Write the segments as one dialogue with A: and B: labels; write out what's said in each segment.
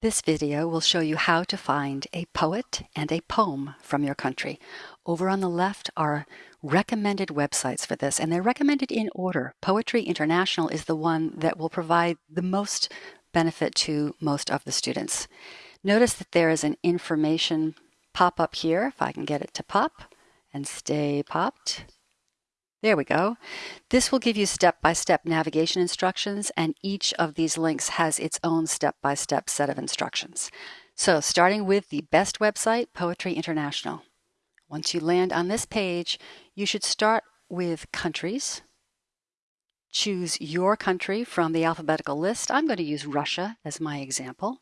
A: This video will show you how to find a poet and a poem from your country. Over on the left are recommended websites for this, and they're recommended in order. Poetry International is the one that will provide the most benefit to most of the students. Notice that there is an information pop up here, if I can get it to pop and stay popped. There we go. This will give you step-by-step -step navigation instructions and each of these links has its own step-by-step -step set of instructions. So starting with the best website, Poetry International. Once you land on this page, you should start with countries. Choose your country from the alphabetical list. I'm going to use Russia as my example.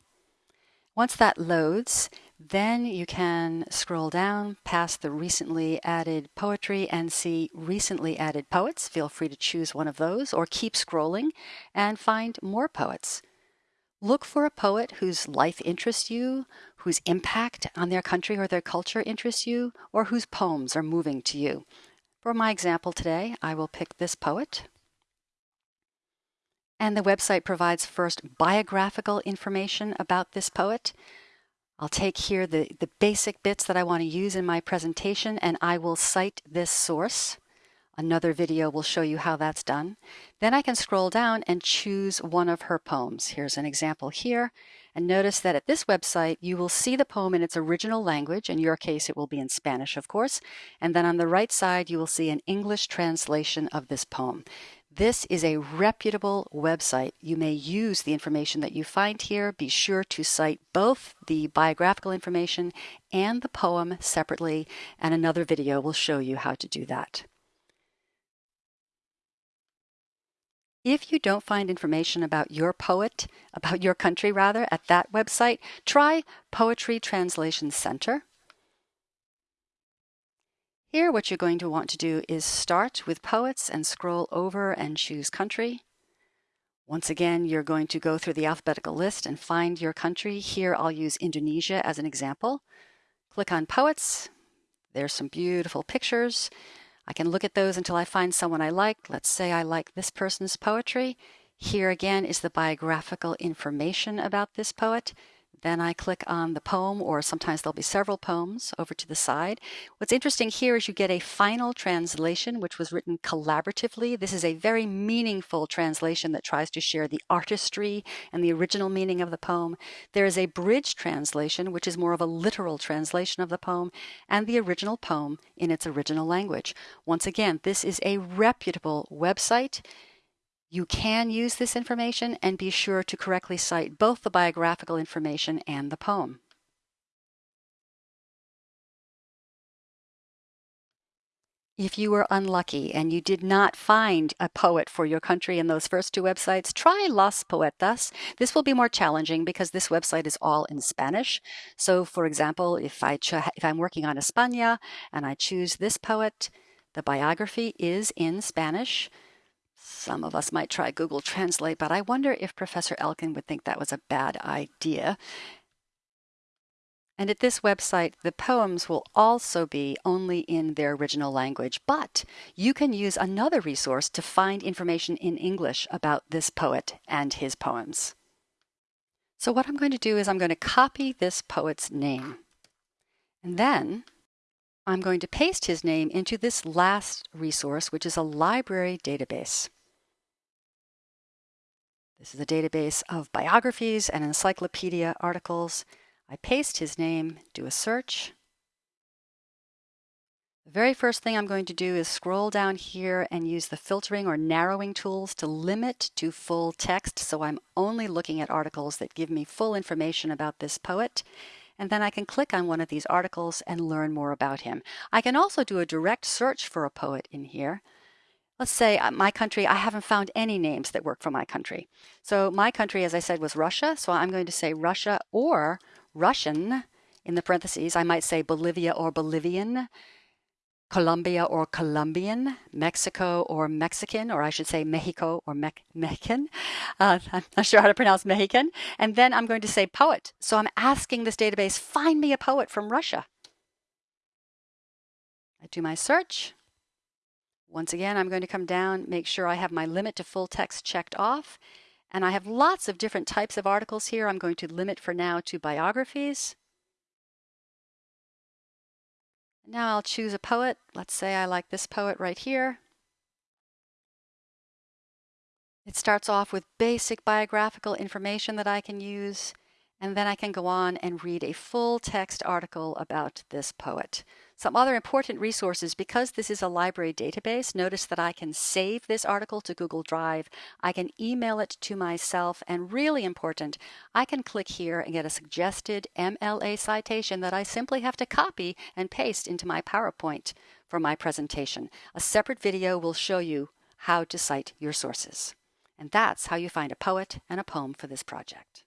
A: Once that loads, then you can scroll down past the recently added poetry and see recently added poets. Feel free to choose one of those or keep scrolling and find more poets. Look for a poet whose life interests you, whose impact on their country or their culture interests you, or whose poems are moving to you. For my example today, I will pick this poet. And the website provides first biographical information about this poet. I'll take here the, the basic bits that I want to use in my presentation and I will cite this source. Another video will show you how that's done. Then I can scroll down and choose one of her poems. Here's an example here. And notice that at this website, you will see the poem in its original language. In your case, it will be in Spanish, of course. And then on the right side, you will see an English translation of this poem. This is a reputable website. You may use the information that you find here. Be sure to cite both the biographical information and the poem separately, and another video will show you how to do that. If you don't find information about your poet, about your country rather, at that website, try Poetry Translation Center. Here, what you're going to want to do is start with poets and scroll over and choose country. Once again, you're going to go through the alphabetical list and find your country. Here, I'll use Indonesia as an example. Click on poets. There's some beautiful pictures. I can look at those until I find someone I like. Let's say I like this person's poetry. Here again is the biographical information about this poet. Then I click on the poem, or sometimes there'll be several poems over to the side. What's interesting here is you get a final translation, which was written collaboratively. This is a very meaningful translation that tries to share the artistry and the original meaning of the poem. There is a bridge translation, which is more of a literal translation of the poem, and the original poem in its original language. Once again, this is a reputable website. You can use this information and be sure to correctly cite both the biographical information and the poem. If you were unlucky and you did not find a poet for your country in those first two websites, try Las Poetas. This will be more challenging because this website is all in Spanish. So for example, if, I if I'm working on España and I choose this poet, the biography is in Spanish. Some of us might try Google Translate, but I wonder if Professor Elkin would think that was a bad idea. And at this website, the poems will also be only in their original language, but you can use another resource to find information in English about this poet and his poems. So what I'm going to do is I'm going to copy this poet's name. And then I'm going to paste his name into this last resource, which is a library database. This is a database of biographies and encyclopedia articles. I paste his name, do a search. The very first thing I'm going to do is scroll down here and use the filtering or narrowing tools to limit to full text. So I'm only looking at articles that give me full information about this poet. And then I can click on one of these articles and learn more about him. I can also do a direct search for a poet in here. Let's say uh, my country, I haven't found any names that work for my country. So my country, as I said, was Russia. So I'm going to say Russia or Russian in the parentheses. I might say Bolivia or Bolivian, Colombia or Colombian, Mexico or Mexican, or I should say Mexico or Me Mexican. Uh, I'm not sure how to pronounce Mexican. And then I'm going to say poet. So I'm asking this database, find me a poet from Russia. I do my search. Once again, I'm going to come down, make sure I have my limit to full text checked off, And I have lots of different types of articles here. I'm going to limit for now to biographies. Now I'll choose a poet. Let's say I like this poet right here. It starts off with basic biographical information that I can use, and then I can go on and read a full text article about this poet. Some other important resources, because this is a library database, notice that I can save this article to Google Drive. I can email it to myself, and really important, I can click here and get a suggested MLA citation that I simply have to copy and paste into my PowerPoint for my presentation. A separate video will show you how to cite your sources. And that's how you find a poet and a poem for this project.